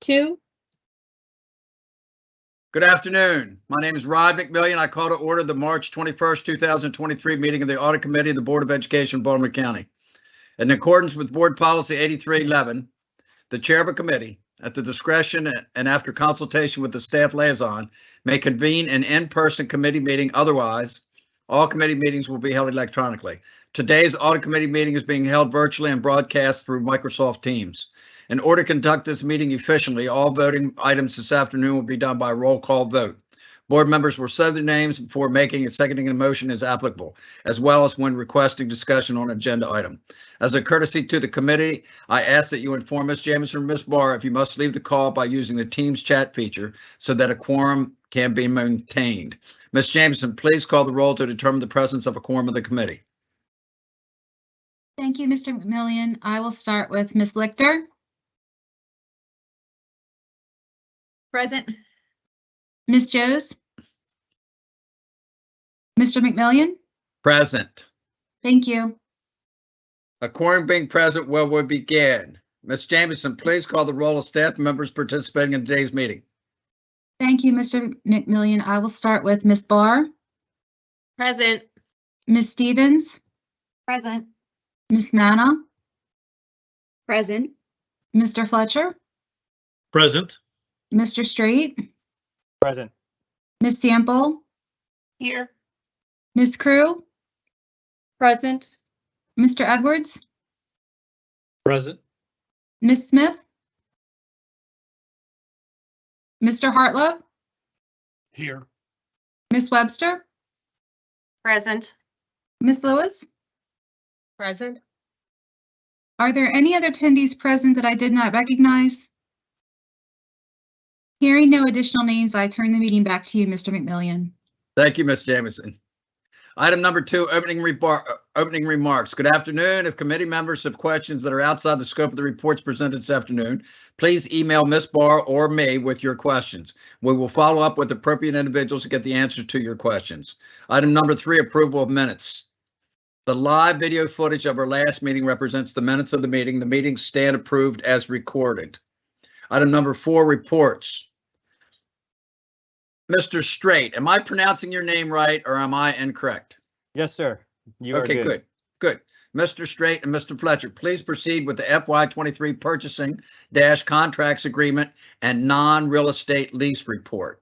two, Good afternoon. My name is Rod McMillion. I call to order the March 21st, 2023 meeting of the Audit Committee of the Board of Education of Baltimore County. In accordance with Board Policy 8311, the chair of a committee, at the discretion and after consultation with the staff liaison, may convene an in-person committee meeting. Otherwise, all committee meetings will be held electronically. Today's Audit Committee meeting is being held virtually and broadcast through Microsoft Teams. In order to conduct this meeting efficiently, all voting items this afternoon will be done by roll call vote. Board members will say their names before making and seconding a motion as applicable, as well as when requesting discussion on agenda item. As a courtesy to the committee, I ask that you inform Ms. Jameson or Ms. Barr if you must leave the call by using the Teams chat feature so that a quorum can be maintained. Ms. Jameson, please call the roll to determine the presence of a quorum of the committee. Thank you, Mr. McMillion. I will start with Ms. Lichter, Present. Ms. Jose, Mr. McMillion. Present. Thank you. A quorum being present, well, we begin. Ms. Jameson, please call the roll of staff members participating in today's meeting. Thank you, Mr. McMillion. I will start with Ms. Barr, Present. Ms. Stevens, Present. Ms. Manna, present, Mr. Fletcher, Present. Mr. Straight, Present. Ms. Sample, Here. Ms. Crew, present, Mr. Edwards, Present. Ms. Smith, Mr. Hartlove, Here. Ms. Webster, Present. Ms. Lewis. Present. Are there any other attendees present that I did not recognize? Hearing no additional names, I turn the meeting back to you, Mr. McMillion. Thank you, Ms. Jameson. Item number two, opening opening remarks. Good afternoon. If committee members have questions that are outside the scope of the reports presented this afternoon, please email Ms. Barr or me with your questions. We will follow up with appropriate individuals to get the answer to your questions. Item number three, approval of minutes. The live video footage of our last meeting represents the minutes of the meeting. The meetings stand approved as recorded. Item number four, reports. Mr. Straight, am I pronouncing your name right or am I incorrect? Yes, sir. You are Okay, good, good. Mr. Straight and Mr. Fletcher, please proceed with the FY twenty-three purchasing dash contracts agreement and non-real estate lease report.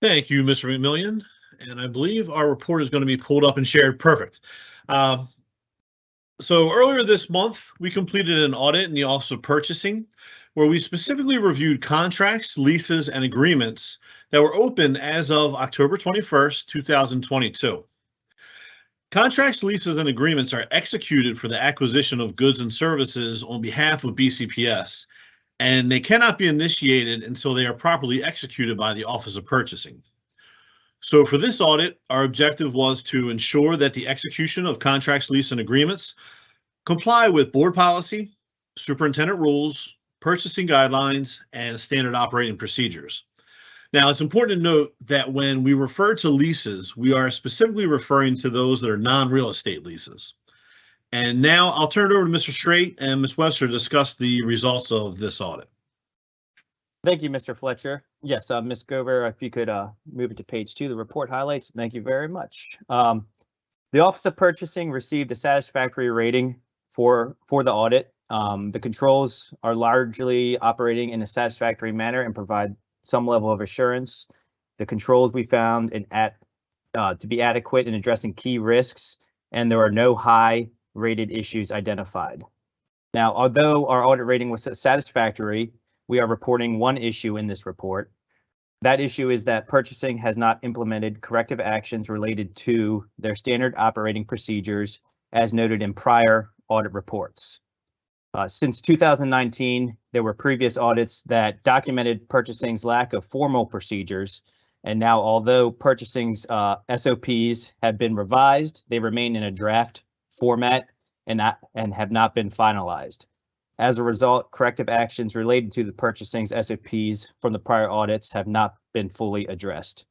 Thank you, Mr. McMillion. And I believe our report is going to be pulled up and shared. Perfect. Um, So earlier this month, we completed an audit in the Office of Purchasing where we specifically reviewed contracts, leases, and agreements that were open as of October 21st, 2022. Contracts, leases, and agreements are executed for the acquisition of goods and services on behalf of BCPS, and they cannot be initiated until they are properly executed by the Office of Purchasing. So for this audit, our objective was to ensure that the execution of contracts, lease, and agreements comply with board policy, superintendent rules, purchasing guidelines, and standard operating procedures. Now, it's important to note that when we refer to leases, we are specifically referring to those that are non-real estate leases. And now I'll turn it over to Mr. Straight and Ms. Webster to discuss the results of this audit. Thank you, Mr. Fletcher. Yes, uh, Ms. Gover, if you could uh, move it to page two, the report highlights. Thank you very much. Um, the Office of Purchasing received a satisfactory rating for for the audit. Um, the controls are largely operating in a satisfactory manner and provide some level of assurance. The controls we found in at uh, to be adequate in addressing key risks, and there are no high rated issues identified. Now, although our audit rating was satisfactory, we are reporting one issue in this report. That issue is that purchasing has not implemented corrective actions related to their standard operating procedures as noted in prior audit reports. Uh, since 2019, there were previous audits that documented purchasing's lack of formal procedures. And now, although purchasing's uh, SOPs have been revised, they remain in a draft format and not and have not been finalized. As a result, corrective actions related to the purchasing's SOPs from the prior audits have not been fully addressed.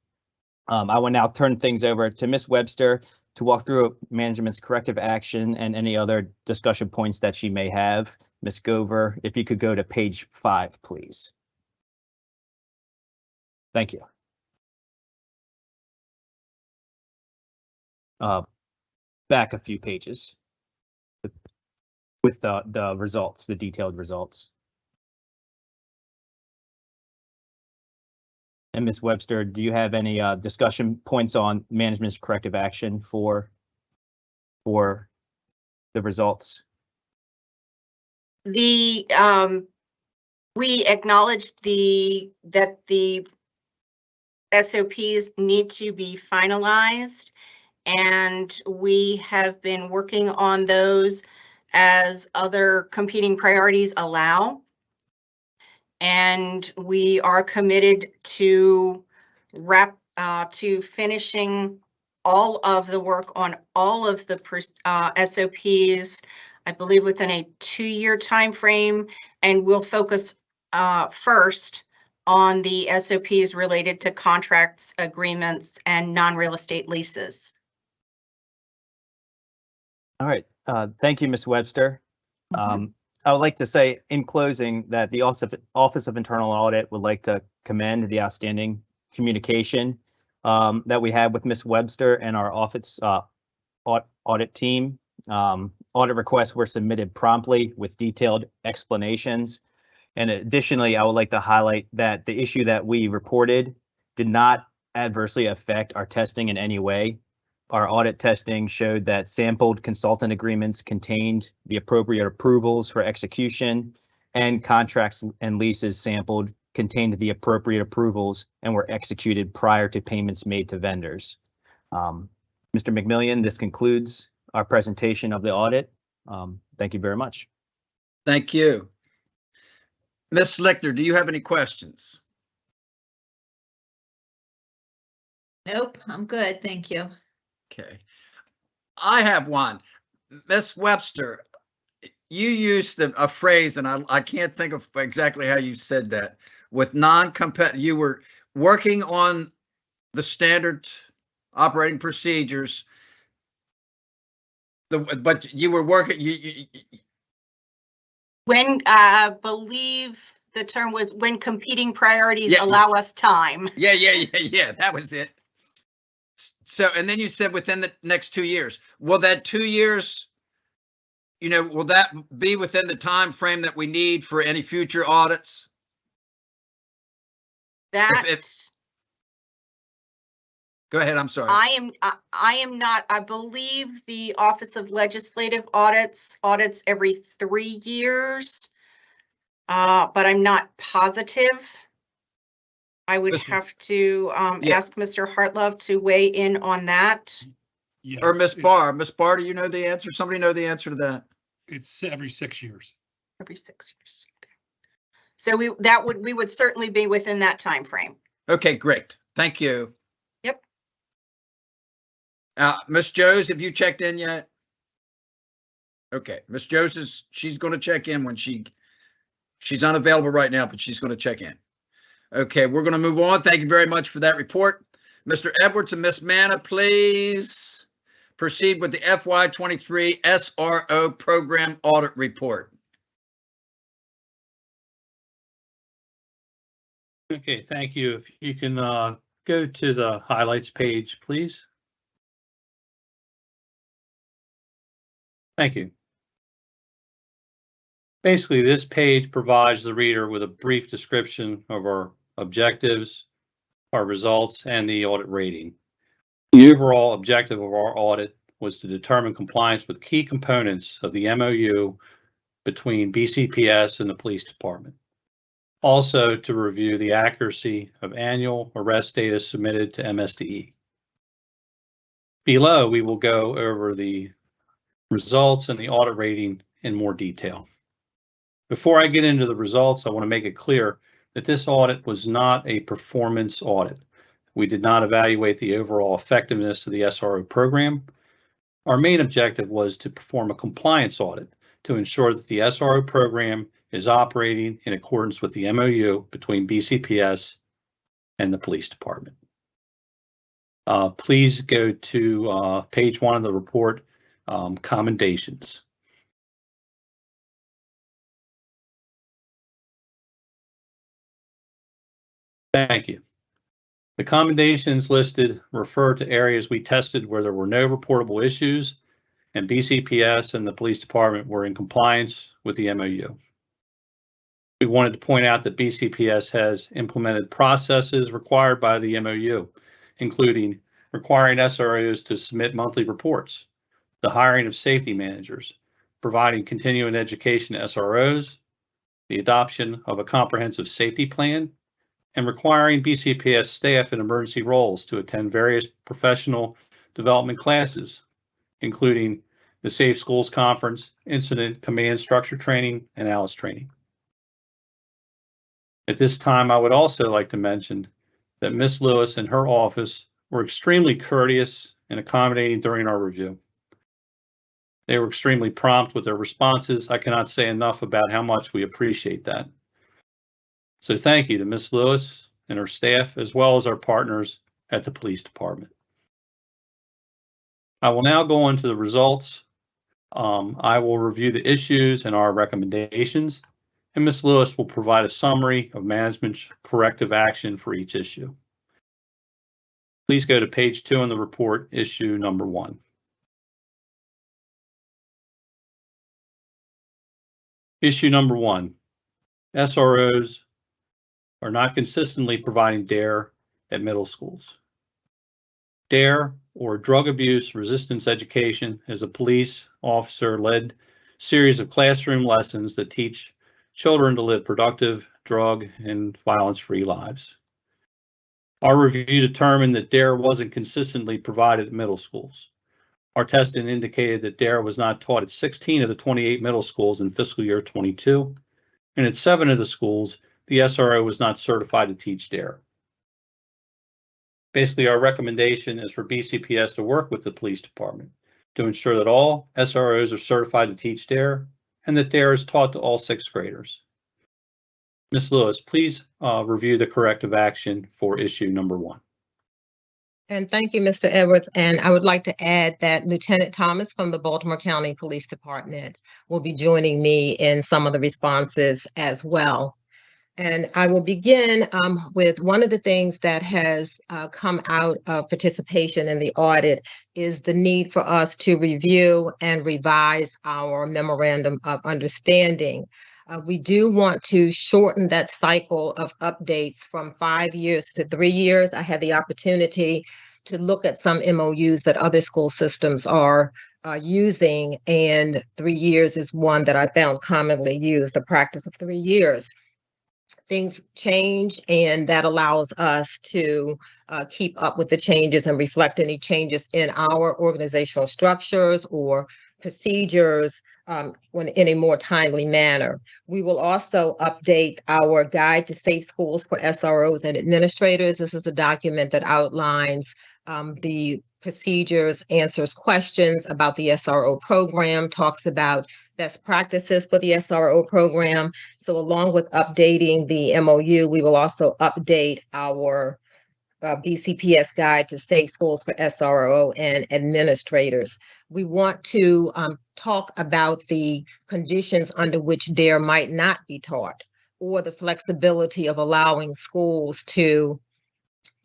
Um, I will now turn things over to Ms. Webster to walk through management's corrective action and any other discussion points that she may have. Ms. Gover, if you could go to page five, please. Thank you. Uh, back a few pages with the, the results, the detailed results. And Ms. Webster, do you have any uh, discussion points on management's corrective action for for the results? The, um, we acknowledged the, that the SOPs need to be finalized. And we have been working on those as other competing priorities allow. And we are committed to wrap, uh, to finishing all of the work on all of the uh, SOPs, I believe within a two-year time frame, and we'll focus uh, first on the SOPs related to contracts, agreements, and non-real estate leases. All right, uh, thank you, Ms. Webster. Mhm. Um, I would like to say in closing that the Office of, Internal Audit would like to commend the outstanding communication um, that we had with Ms. Webster and our office uh, audit team. Um, audit requests were submitted promptly with detailed explanations. And additionally, I would like to highlight that the issue that we reported did not adversely affect our testing in any way. Our audit testing showed that sampled consultant agreements contained the appropriate approvals for execution and contracts and leases sampled contained the appropriate approvals and were executed prior to payments made to vendors. Um, Mr. McMillion, this concludes our presentation of the audit. Um, Thank you very much. Thank you. Ms. Slickner, do you have any questions? Nope, I'm good, thank you. Okay. I have one. Miss Webster, you used the- a phrase, and I, I can't think of exactly how you said that. With non-compet, you were working on the standard operating procedures. The, but you were working, you, you, you- When, uh, I believe the term was when competing priorities Yeah. allow us time. yeah, yeah, yeah, yeah, that was it. So, and then you said within the next two years. Will that two years, you know, will that be within the time frame that we need for any future audits? That, if- Go ahead, I'm sorry. I am, I, I am not, I believe the Office of Legislative Audits audits every three years. Uh, but I'm not positive. I would Listen. have to, um, Yeah. ask Mr. Hartlove to weigh in on that. Or Yes, Miss it's- Barr, Miss Barr, do you know the answer? Somebody know the answer to that? It's every six years. Every six years. Okay. So we, that would, we would certainly be within that time frame. Okay, great. Thank you. Yep. Uh, Miss Jose, have you checked in yet? Okay, Miss Jose is, she's gonna check in when she, she's unavailable right now, but she's gonna check in. Okay, we're gonna move on. Thank you very much for that report. Mr. Edwards and Miss Manna, please proceed with the FY twenty-three SRO Program Audit Report. Okay, thank you. If you can uh, go to the highlights page, please. Thank you. Basically, this page provides the reader with a brief description of our objectives, our results, and the audit rating. The overall objective of our audit was to determine compliance with key components of the MOU between BCPS and the police department. Also to review the accuracy of annual arrest data submitted to MSDE. Below, we will go over the results and the audit rating in more detail. Before I get into the results, I want to make it clear that this audit was not a performance audit. We did not evaluate the overall effectiveness of the SRO program. Our main objective was to perform a compliance audit to ensure that the SRO program is operating in accordance with the MOU between BCPS and the police department. Uh, please go to, uh, page one of the report, um, commendations. Thank you. The commendations listed refer to areas we tested where there were no reportable issues and BCPS and the police department were in compliance with the MOU. We wanted to point out that BCPS has implemented processes required by the MOU, including requiring SROs to submit monthly reports, the hiring of safety managers, providing continuing education to SROs, the adoption of a comprehensive safety plan, and requiring BCPS staff in emergency roles to attend various professional development classes, including the Safe Schools Conference, Incident Command Structure Training, and ALICE Training. At this time, I would also like to mention that Ms. Lewis and her office were extremely courteous and accommodating during our review. They were extremely prompt with their responses. I cannot say enough about how much we appreciate that. So thank you to Ms. Lewis and her staff, as well as our partners at the police department. I will now go on to the results. Um, I will review the issues and our recommendations, and Ms. Lewis will provide a summary of management's corrective action for each issue. Please go to page two in the report, issue number one. Issue number one, SROs are not consistently providing DARE at middle schools. DARE, or Drug Abuse Resistance Education, is a police officer-led series of classroom lessons that teach children to live productive, drug, and violence-free lives. Our review determined that DARE wasn't consistently provided at middle schools. Our testing indicated that DARE was not taught at 16 of the 28 middle schools in fiscal year 22, and at seven of the schools, the SRO was not certified to teach DARE. Basically, our recommendation is for BCPS to work with the police department to ensure that all SROs are certified to teach DARE and that DARE is taught to all sixth graders. Ms. Lewis, please uh, review the corrective action for issue number one. And thank you, Mr. Edwards. And I would like to add that Lieutenant Thomas from the Baltimore County Police Department will be joining me in some of the responses as well. And I will begin um, with one of the things that has uh, come out of participation in the audit is the need for us to review and revise our memorandum of understanding. Uh, we do want to shorten that cycle of updates from five years to three years. I had the opportunity to look at some MOUs that other school systems are uh, using, and three years is one that I found commonly used, the practice of three years things change and that allows us to uh, keep up with the changes and reflect any changes in our organizational structures or procedures um, when in a more timely manner. We will also update our guide to safe schools for SROs and administrators. This is a document that outlines um, the procedures, answers questions about the SRO program, talks about best practices for the SRO program. So along with updating the MOU, we will also update our uh, BCPS guide to safe schools for SRO and administrators. We want to um, talk about the conditions under which DARE might not be taught or the flexibility of allowing schools to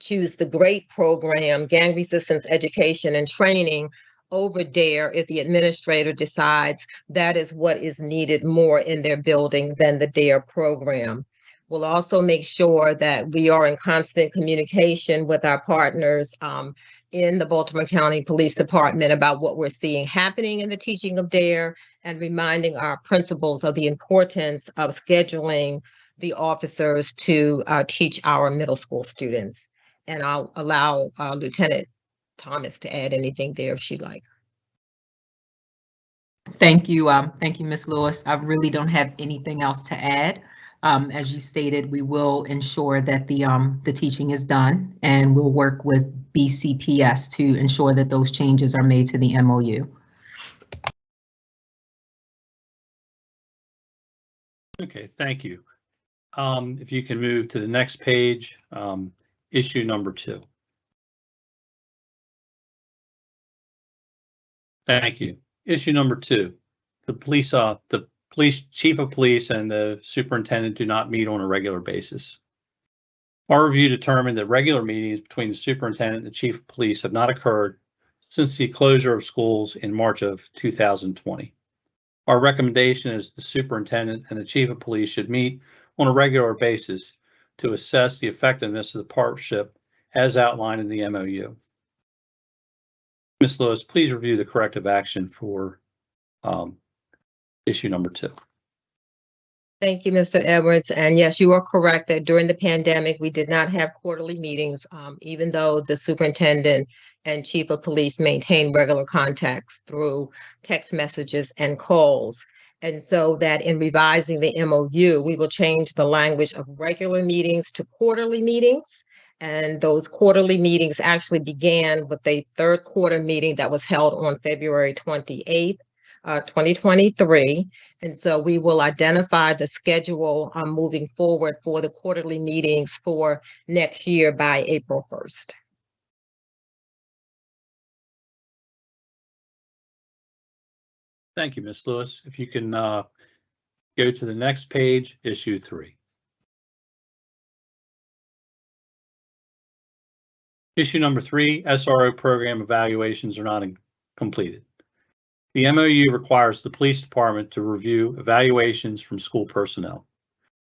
choose the GREAT program, gang resistance education and training over DARE if the administrator decides that is what is needed more in their building than the DARE program. We'll also make sure that we are in constant communication with our partners um, in the Baltimore County Police Department about what we're seeing happening in the teaching of DARE and reminding our principals of the importance of scheduling the officers to uh, teach our middle school students. And I'll allow uh, Lieutenant Thomas to add anything there if she'd like. Thank you. Um, thank you, Ms. Lewis. I really don't have anything else to add. Um, as you stated, we will ensure that the um, the teaching is done and we'll work with BCPS to ensure that those changes are made to the MOU. Okay, thank you. Um, if you can move to the next page, um, issue number two. Thank you. Issue number two, the police, uh, the police, chief of police and the superintendent do not meet on a regular basis. Our review determined that regular meetings between the superintendent and the chief of police have not occurred since the closure of schools in March of 2020. Our recommendation is the superintendent and the chief of police should meet on a regular basis to assess the effectiveness of the partnership as outlined in the MOU. Ms. Lewis, please review the corrective action for um, issue number two. Thank you, Mr. Edwards. And yes, you are correct that during the pandemic, we did not have quarterly meetings, um, even though the superintendent and chief of police maintain regular contacts through text messages and calls. And so that in revising the MOU, we will change the language of regular meetings to quarterly meetings. And those quarterly meetings actually began with a third quarter meeting that was held on February 28th, uh, 2023. And so we will identify the schedule um, moving forward for the quarterly meetings for next year by April 1st. Thank you, Ms. Lewis. If you can uh, go to the next page, issue three. Issue number three, SRO program evaluations are not completed. The MOU requires the police department to review evaluations from school personnel.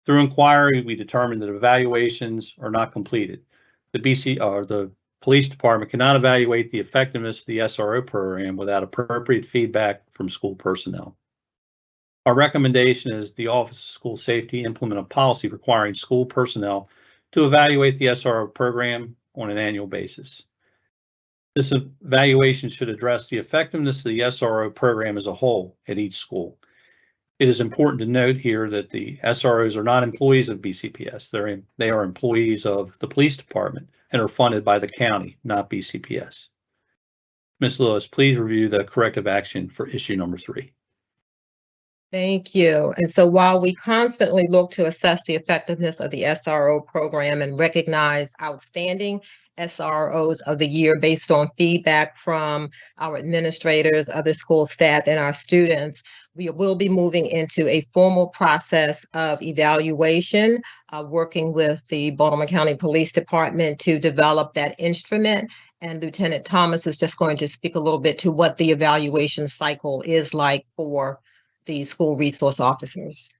Through inquiry, we determined that evaluations are not completed. The BC, or the police department cannot evaluate the effectiveness of the SRO program without appropriate feedback from school personnel. Our recommendation is the Office of School Safety implement a policy requiring school personnel to evaluate the SRO program on an annual basis. This evaluation should address the effectiveness of the SRO program as a whole at each school. It is important to note here that the SROs are not employees of BCPS. They're, they are employees of the police department and are funded by the county, not BCPS. Ms. Lewis, please review the corrective action for issue number three. Thank you. And so while we constantly look to assess the effectiveness of the SRO program and recognize outstanding SROs of the year based on feedback from our administrators, other school staff, and our students, we will be moving into a formal process of evaluation, uh, working with the Baltimore County Police Department to develop that instrument. And Lieutenant Thomas is just going to speak a little bit to what the evaluation cycle is like for the school resource officers.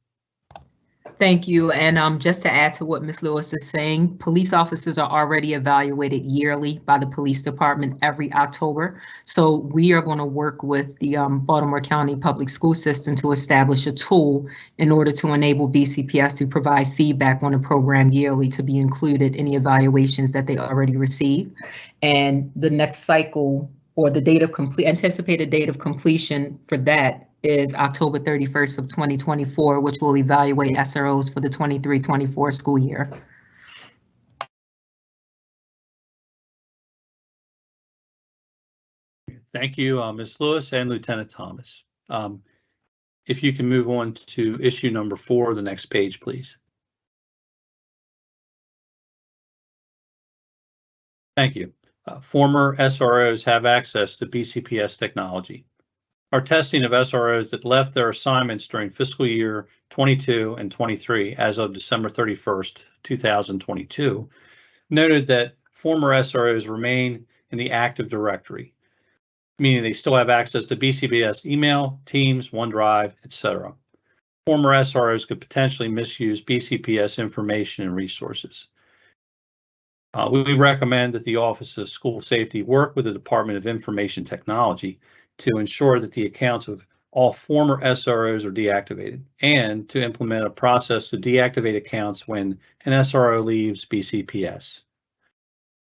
Thank you. And um, just to add to what Ms. Lewis is saying, police officers are already evaluated yearly by the police department every October. So we are going to work with the um, Baltimore County Public School System to establish a tool in order to enable BCPS to provide feedback on the program yearly to be included in the evaluations that they already receive. And the next cycle or the date of complete anticipated date of completion for that is October 31st of 2024, which will evaluate SROs for the 23-24 school year. Thank you, uh, Ms. Lewis and Lieutenant Thomas. Um, If you can move on to issue number four, the next page, please. Thank you. Uh, Former SROs have access to BCPS technology. Our testing of SROs that left their assignments during fiscal year 22 and 23 as of December 31st, 2022, noted that former SROs remain in the active directory, meaning they still have access to BCPS email, Teams, OneDrive, etc. Former SROs could potentially misuse BCPS information and resources. Uh, we recommend that the Office of School Safety work with the Department of Information Technology to ensure that the accounts of all former SROs are deactivated and to implement a process to deactivate accounts when an SRO leaves BCPS.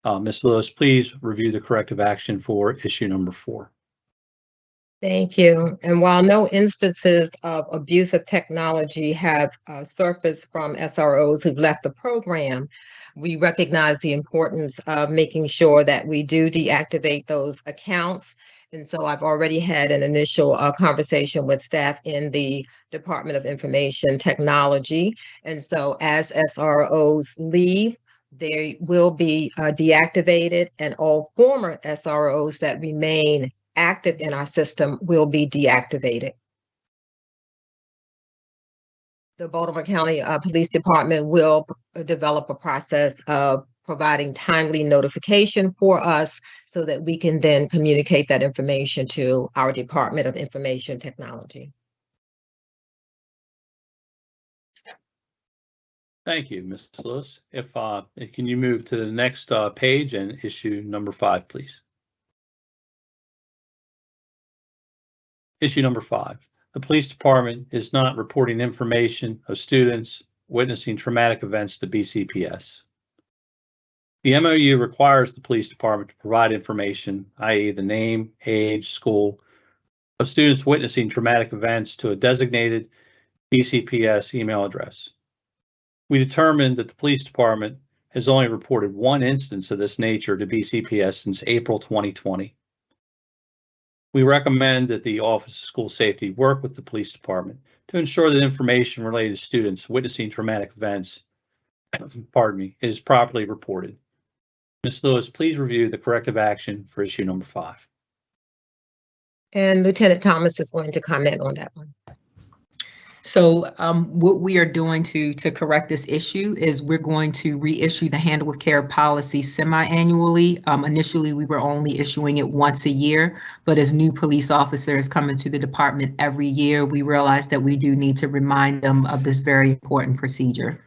Uh, Ms. Lewis, please review the corrective action for issue number four. Thank you. And while no instances of abuse of technology have uh, surfaced from SROs who've left the program, we recognize the importance of making sure that we do deactivate those accounts. And so I've already had an initial uh, conversation with staff in the Department of Information Technology. And so as SROs leave, they will be uh, deactivated and all former SROs that remain active in our system will be deactivated. The Baltimore County uh, Police Department will develop a process of providing timely notification for us so that we can then communicate that information to our Department of Information Technology. Thank you, Ms. Lewis. If, uh, can you move to the next, uh, page and issue number five, please? Issue number five, the police department is not reporting information of students witnessing traumatic events to BCPS. The MOU requires the police department to provide information, i.e. the name, age, school, of students witnessing traumatic events to a designated BCPS email address. We determined that the police department has only reported one instance of this nature to BCPS since April 2020. We recommend that the Office of School Safety work with the police department to ensure that information related to students witnessing traumatic events, pardon me, is properly reported. Ms. Lewis, please review the corrective action for issue number five. And Lieutenant Thomas is going to comment on that one. So um, what we are doing to, to correct this issue is we're going to reissue the Handle with Care policy semi-annually. Um, Initially, we were only issuing it once a year, but as new police officers come into the department every year, we realize that we do need to remind them of this very important procedure.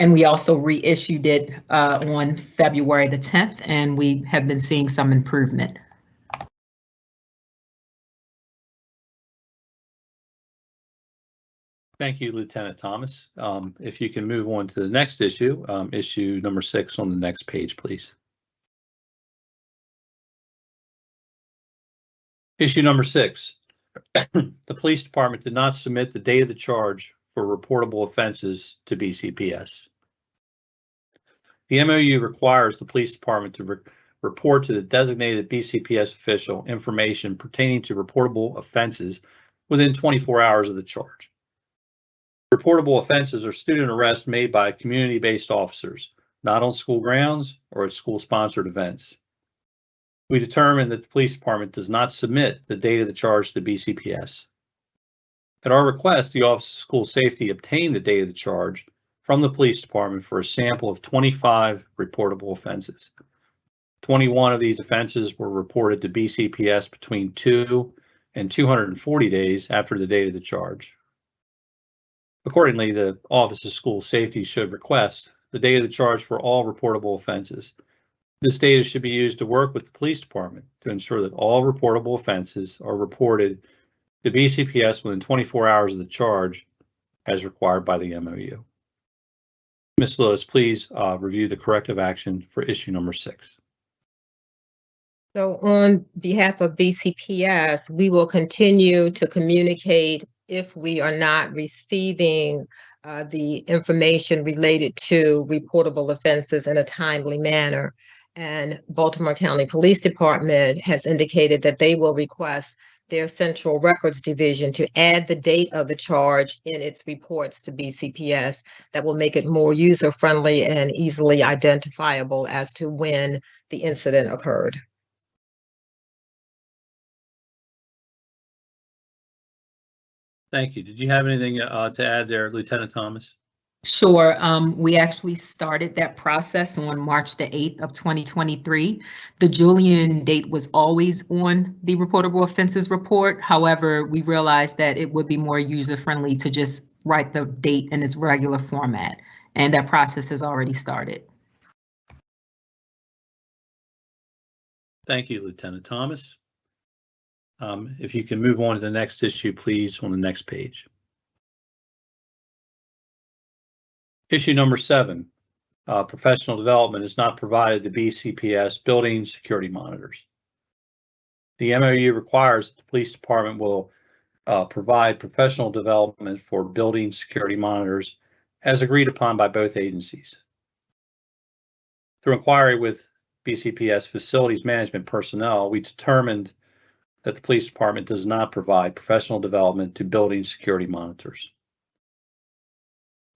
And we also reissued it uh, on February the 10th, and we have been seeing some improvement. Thank you, Lieutenant Thomas. Um, if you can move on to the next issue, um, issue number six on the next page, please. Issue number six. The police department did not submit the date of the charge for reportable offenses to BCPS. The MOU requires the police department to re- report to the designated BCPS official information pertaining to reportable offenses within 24 hours of the charge. Reportable offenses are student arrests made by community-based officers, not on school grounds or at school-sponsored events. We determined that the police department does not submit the date of the charge to BCPS. At our request, the Office of School Safety obtained the date of the charge from the police department for a sample of 25 reportable offenses. 21 of these offenses were reported to BCPS between 2 and 240 days after the date of the charge. Accordingly, the Office of School Safety should request the date of the charge for all reportable offenses. This data should be used to work with the police department to ensure that all reportable offenses are reported to BCPS within 24 hours of the charge as required by the MOU. Ms. Lewis, please uh, review the corrective action for issue number six. So on behalf of BCPS, we will continue to communicate if we are not receiving uh, the information related to reportable offenses in a timely manner. And Baltimore County Police Department has indicated that they will request their Central Records Division to add the date of the charge in its reports to BCPS. That will make it more user-friendly and easily identifiable as to when the incident occurred. Thank you. Did you have anything uh, to add there, Lieutenant Thomas? Sure. Um, we actually started that process on March the 8th of 2023. The Julian date was always on the reportable offenses report. However, we realized that it would be more user-friendly to just write the date in its regular format, and that process has already started. Thank you, Lieutenant Thomas. Um, If you can move on to the next issue, please, on the next page. Issue number seven, uh, professional development is not provided to BCPS building security monitors. The MOU requires that the police department will uh, provide professional development for building security monitors as agreed upon by both agencies. Through inquiry with BCPS facilities management personnel, we determined that the police department does not provide professional development to building security monitors.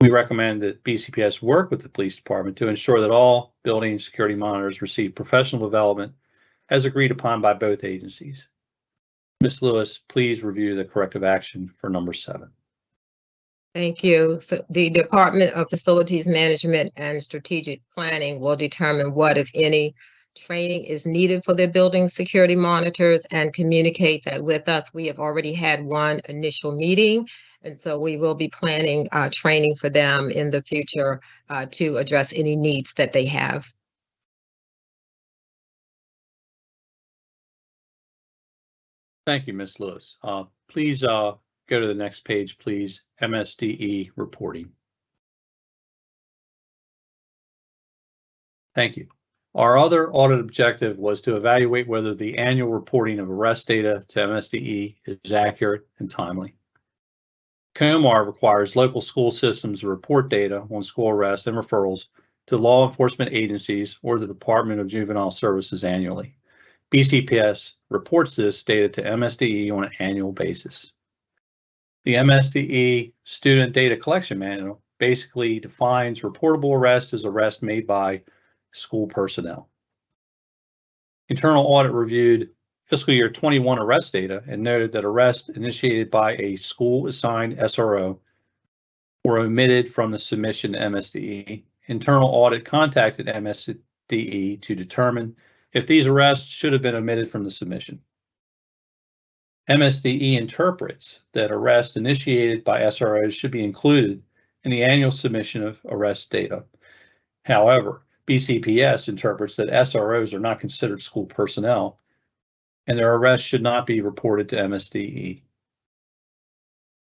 We recommend that BCPS work with the police department to ensure that all building security monitors receive professional development as agreed upon by both agencies. Ms. Lewis, please review the corrective action for number seven. Thank you. So the Department of Facilities Management and Strategic Planning will determine what, if any, training is needed for their building security monitors and communicate that with us. We have already had one initial meeting. And so we will be planning uh, training for them in the future uh, to address any needs that they have. Thank you, Ms. Lewis. Uh, Please uh, go to the next page, please. MSDE reporting. Thank you. Our other audit objective was to evaluate whether the annual reporting of arrest data to MSDE is accurate and timely. COMAR requires local school systems to report data on school arrests and referrals to law enforcement agencies or the Department of Juvenile Services annually. BCPS reports this data to MSDE on an annual basis. The MSDE Student Data Collection Manual basically defines reportable arrest as arrest made by school personnel. Internal audit reviewed fiscal year 21 arrest data and noted that arrests initiated by a school assigned SRO were omitted from the submission to MSDE. Internal audit contacted MSDE to determine if these arrests should have been omitted from the submission. MSDE interprets that arrests initiated by SROs should be included in the annual submission of arrest data. However, BCPS interprets that SROs are not considered school personnel and their arrest should not be reported to MSDE.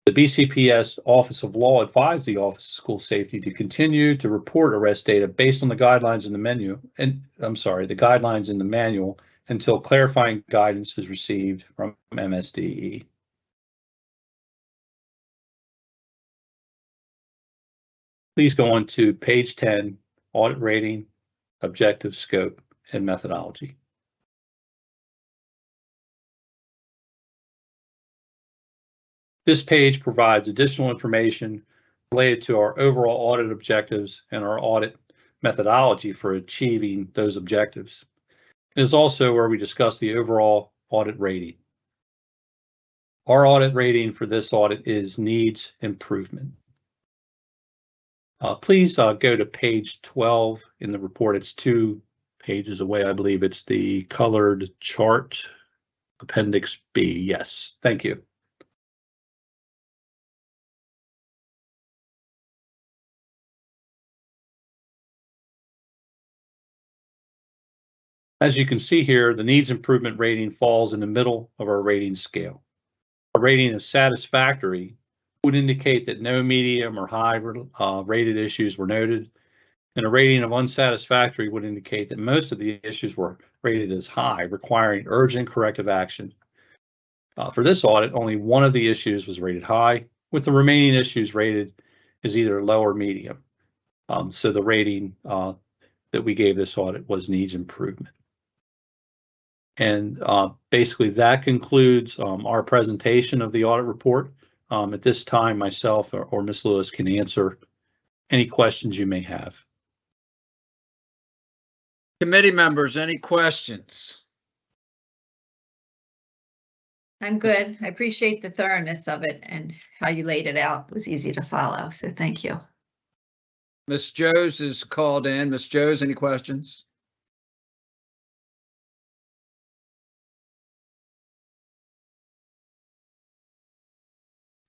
The BCPS Office of Law advised the Office of School Safety to continue to report arrest data based on the guidelines in the menu, and I'm sorry, the guidelines in the manual until clarifying guidance is received from MSDE. Please go on to page 10, audit rating, objective scope, and methodology. This page provides additional information related to our overall audit objectives and our audit methodology for achieving those objectives. It is also where we discuss the overall audit rating. Our audit rating for this audit is needs improvement. Uh, please uh, go to page 12 in the report. It's two pages away. I believe it's the colored chart, Appendix B. Yes, thank you. As you can see here, the needs improvement rating falls in the middle of our rating scale. A rating of satisfactory would indicate that no medium or high uh, rated issues were noted. And a rating of unsatisfactory would indicate that most of the issues were rated as high, requiring urgent corrective action. Uh, for this audit, only one of the issues was rated high, with the remaining issues rated as either low or medium. Um, so the rating uh, that we gave this audit was needs improvement. And uh, basically that concludes um, our presentation of the audit report. Um, at this time, myself or, or Ms. Lewis can answer any questions you may have. Committee members, any questions? I'm good. I appreciate the thoroughness of it and how you laid it out. It was easy to follow, so thank you. Ms. Jose is called in. Ms. Jose, any questions?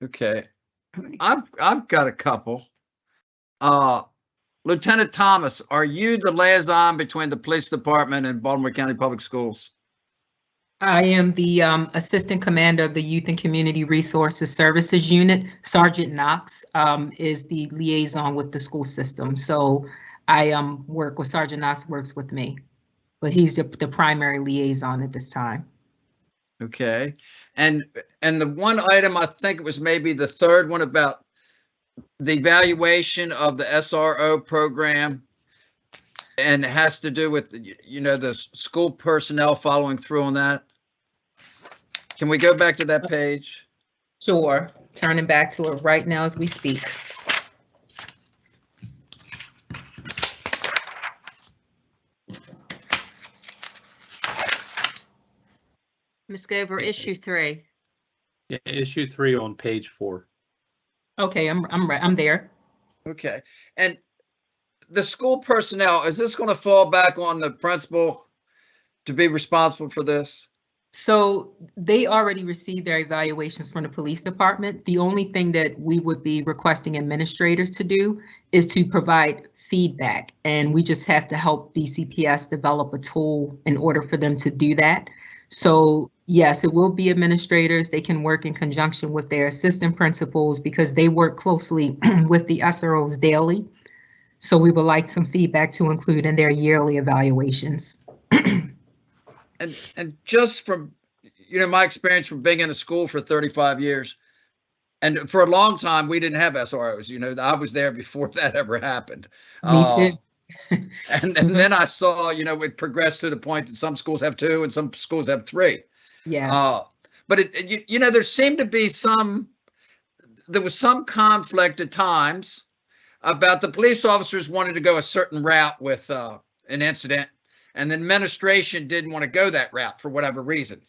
Okay, I've, I've got a couple. Uh, Lieutenant Thomas, are you the liaison between the police department and Baltimore County Public Schools? I am the um, Assistant Commander of the Youth and Community Resources Services Unit. Sergeant Knox um, is the liaison with the school system. So I um, work with Sergeant Knox works with me, but he's the, the primary liaison at this time. Okay, and, and the one item, I think it was maybe the third one about the evaluation of the SRO program and it has to do with, you know, the school personnel following through on that. Can we go back to that page? Sure, turning back to it right now as we speak. Ms. Gover, issue three. Yeah, issue three on page four. Okay, I'm, I'm, right. I'm there. Okay, and the school personnel, is this going to fall back on the principal to be responsible for this? So they already received their evaluations from the police department. The only thing that we would be requesting administrators to do is to provide feedback. And we just have to help BCPS develop a tool in order for them to do that. So yes, it will be administrators. They can work in conjunction with their assistant principals because they work closely with the SROs daily. So we would like some feedback to include in their yearly evaluations. And, and just from, you know, my experience from being in a school for 35 years, and for a long time, we didn't have SROs, you know, I was there before that ever happened. Me Uh, too. And, and then I saw, you know, it progressed to the point that some schools have two and some schools have three. Yes. Uh, but it, you, you know, there seemed to be some, there was some conflict at times about the police officers wanted to go a certain route with uh, an incident, and the administration didn't want to go that route for whatever reason.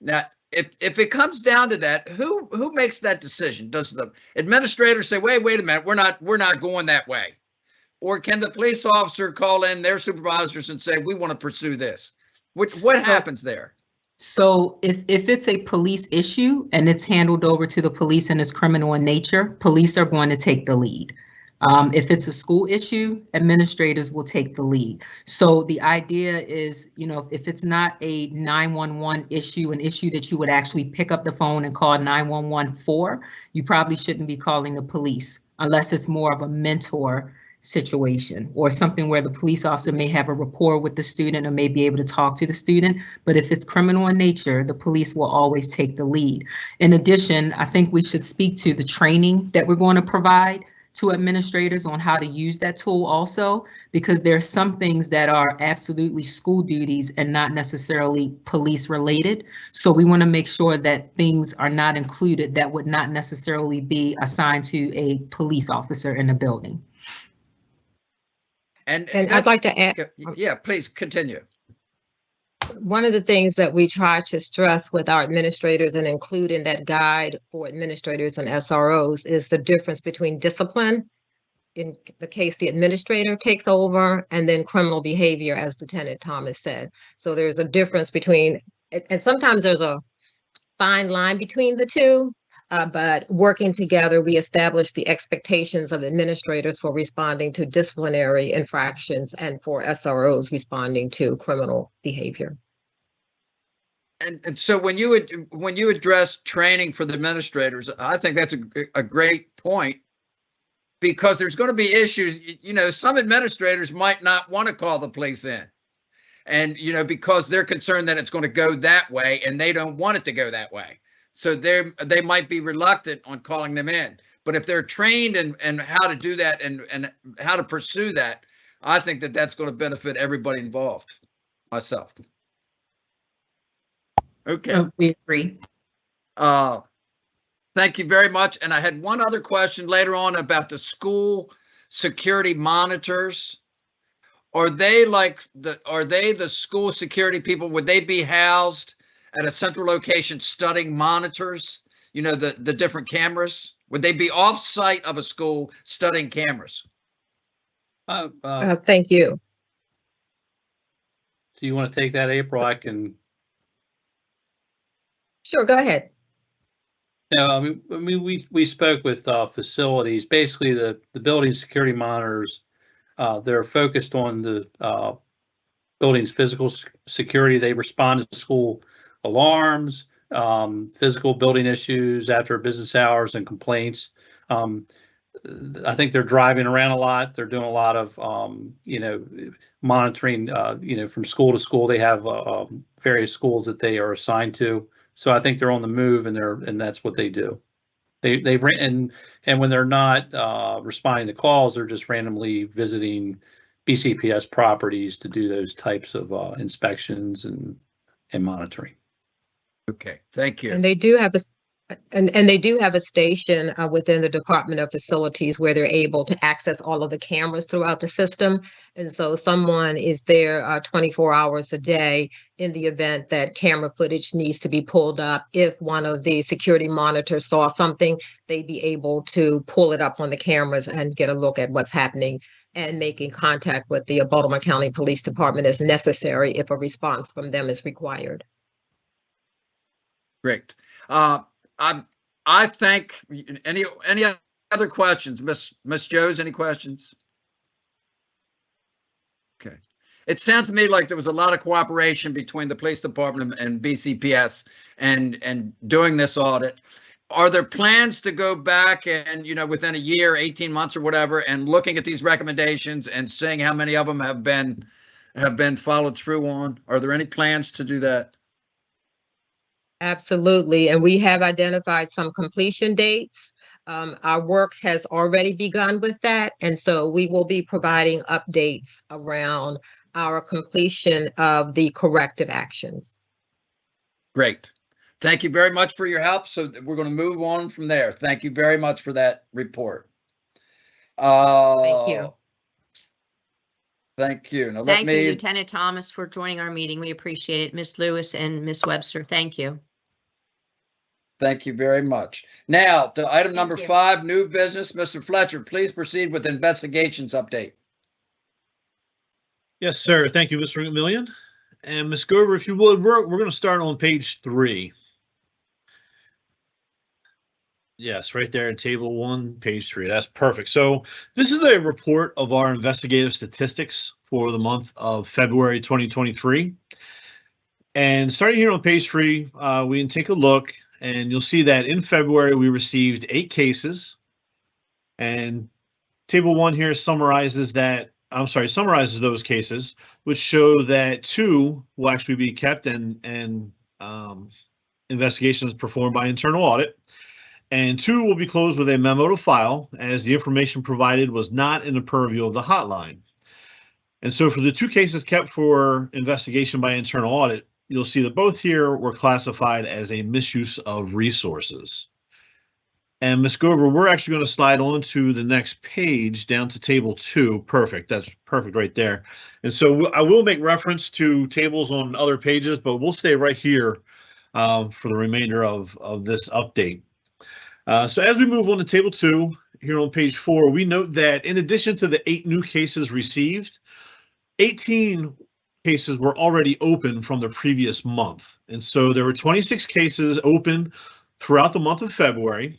Now, if if it comes down to that, who who makes that decision? Does the administrator say, "Wait, wait a minute, we're not we're not going that way," or can the police officer call in their supervisors and say, "We want to pursue this"? What what So- happens there? So if, if it's a police issue and it's handled over to the police and it's criminal in nature, police are going to take the lead. Um, if it's a school issue, administrators will take the lead. So the idea is, you know, if it's not a 911 issue, an issue that you would actually pick up the phone and call 911 for, you probably shouldn't be calling the police unless it's more of a mentor situation or something where the police officer may have a rapport with the student or may be able to talk to the student. But if it's criminal in nature, the police will always take the lead. In addition, I think we should speak to the training that we're going to provide to administrators on how to use that tool also, because there are some things that are absolutely school duties and not necessarily police related. So we want to make sure that things are not included that would not necessarily be assigned to a police officer in a building. And And I'd like to add, Yeah, please continue. one of the things that we try to stress with our administrators and include in that guide for administrators and SROs is the difference between discipline. In the case the administrator takes over and then criminal behavior, as Lieutenant Thomas said. So there's a difference between, and, and sometimes there's a fine line between the two. Uh, but working together, we establish the expectations of administrators for responding to disciplinary infractions and for SROs responding to criminal behavior. And, and so when you would, when you address training for the administrators, I think that's a great point. Because there's going to be issues, you know, some administrators might not want to call the police in. And, you know, because they're concerned that it's going to go that way and they don't want it to go that way. So they're, they might be reluctant on calling them in. But if they're trained and in how to do that and, and how to pursue that, I think that that's going to benefit everybody involved, myself. Okay. Uh, We agree. Uh, Thank you very much. And I had one other question later on about the school security monitors. Are they like the, are they the school security people? Would they be housed at a central location studying monitors? You know, the, the different cameras? Would they be off-site of a school studying cameras? Uh, uh, Uh, thank you. do you want to take that, April? I can, Sure, go ahead. no, I mean, I mean, we, we spoke with, uh, facilities, basically the, the building security monitors. Uh, they're focused on the, uh, building's physical security. They respond to school alarms, um, physical building issues after business hours and complaints. Um, I think they're driving around a lot. They're doing a lot of, um, you know, monitoring, uh, you know, from school to school. They have, uh, um, various schools that they are assigned to. So I think they're on the move and they're, and that's what they do. They, they've, and, and when they're not, uh, responding to calls, they're just randomly visiting BCPS properties to do those types of, uh, inspections and, and monitoring. Okay, thank you. And they do have a, And, and they do have a station uh, within the Department of Facilities where they're able to access all of the cameras throughout the system. And so someone is there uh, 24 hours a day in the event that camera footage needs to be pulled up. If one of the security monitors saw something, they'd be able to pull it up on the cameras and get a look at what's happening and making contact with the Baltimore County Police Department as necessary if a response from them is required. Great. Uh, I, I think, any, any other questions? Miss, Miss Jose, any questions? Okay. It sounds to me like there was a lot of cooperation between the police department and BCPS and, and doing this audit. Are there plans to go back and, you know, within a year, 18 months or whatever, and looking at these recommendations and seeing how many of them have been, have been followed through on? Are there any plans to do that? Absolutely, and we have identified some completion dates. Um, our work has already begun with that, and so we will be providing updates around our completion of the corrective actions. Great. Thank you very much for your help. So we're going to move on from there. Thank you very much for that report. Thank you. Uh, Thank you. Now let Thank you, Lieutenant Thomas, for joining our meeting. We appreciate it. Miss Lewis and Miss Webster, thank you. Thank you very much. Now, to item number you. five, new business. Mr. Fletcher, please proceed with investigations update. Yes, sir. Thank you, Mr. McMillion. And Ms. Gover, if you would, we're, we're going to start on page three. Yes, right there in table one, page three. That's perfect. So this is a report of our investigative statistics for the month of February 2023. And starting here on page three, uh, we can take a look and you'll see that in February, we received eight cases. And table one here summarizes that, I'm sorry, summarizes those cases, which show that two will actually be kept and, and um, investigations performed by internal audit. And two will be closed with a memo to file as the information provided was not in the purview of the hotline. And so for the two cases kept for investigation by internal audit, you'll see that both here were classified as a misuse of resources. And Ms. Gover, we're actually going to slide on to the next page down to table two. Perfect. That's perfect right there. And so I will make reference to tables on other pages, but we'll stay right here um, for the remainder of, of this update. Uh, so as we move on to table two, here on page four, we note that in addition to the eight new cases received, 18 cases were already open from the previous month. And so there were 26 cases open throughout the month of February.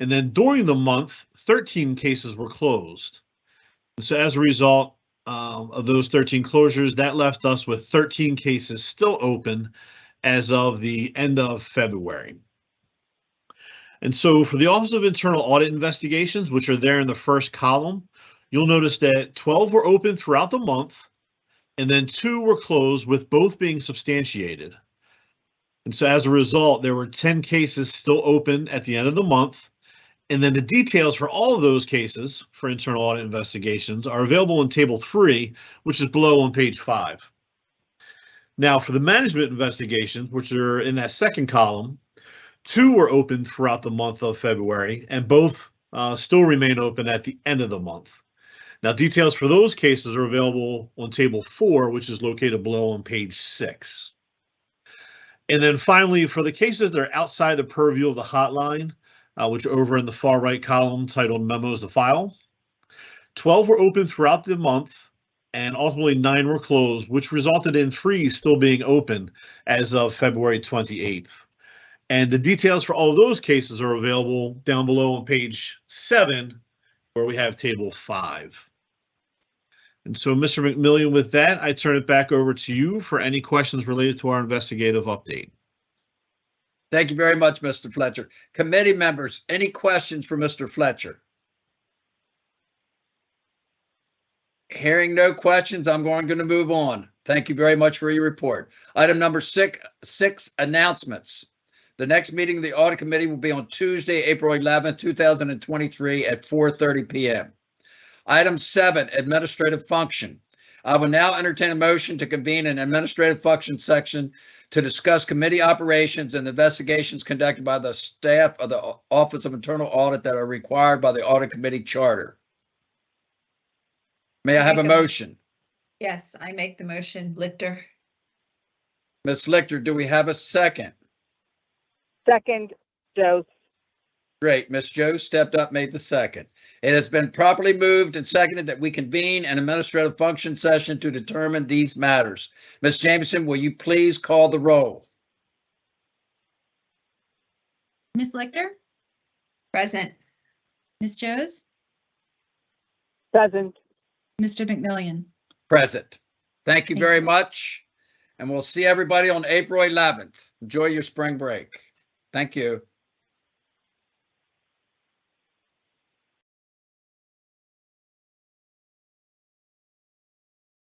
And then during the month, 13 cases were closed. And so as a result um, of those 13 closures, that left us with 13 cases still open as of the end of February. And so for the Office of Internal Audit Investigations, which are there in the first column, you'll notice that 12 were open throughout the month, and then two were closed with both being substantiated. And so as a result, there were 10 cases still open at the end of the month. And then the details for all of those cases for internal audit investigations are available in table three, which is below on page five. Now for the management investigations, which are in that second column, two were open throughout the month of February and both uh, still remain open at the end of the month. Now, details for those cases are available on table four, which is located below on page six. And then finally, for the cases that are outside the purview of the hotline, uh, which are over in the far right column titled memos to file, 12 were open throughout the month and ultimately nine were closed, which resulted in three still being open as of February 28th. And the details for all of those cases are available down below on page seven, where we have table five. And so, Mr. McMillion, with that, I turn it back over to you for any questions related to our investigative update. Thank you very much, Mr. Fletcher. Committee members, any questions for Mr. Fletcher? Hearing no questions, I'm going to move on. Thank you very much for your report. Item number six, six announcements. The next meeting of the audit committee will be on Tuesday, April 11th, 2023 at 4:30 PM. Item seven, administrative function. I will now entertain a motion to convene an administrative function section to discuss committee operations and investigations conducted by the staff of the Office of Internal Audit that are required by the Audit Committee Charter. May I have a Make a- motion? Yes, I make the motion, Lichter. Ms. Lichter, do we have a second? Second, Joe. Great. Ms. Joe stepped up, made the second. It has been properly moved and seconded that we convene an administrative function session to determine these matters. Ms. Jameson, will you please call the roll? Ms. Lichter, Present. Ms. Jose, Present. Mr. McMillion. Present. Thank you Thank very you. much. And we'll see everybody on April 11th. Enjoy your spring break. Thank you.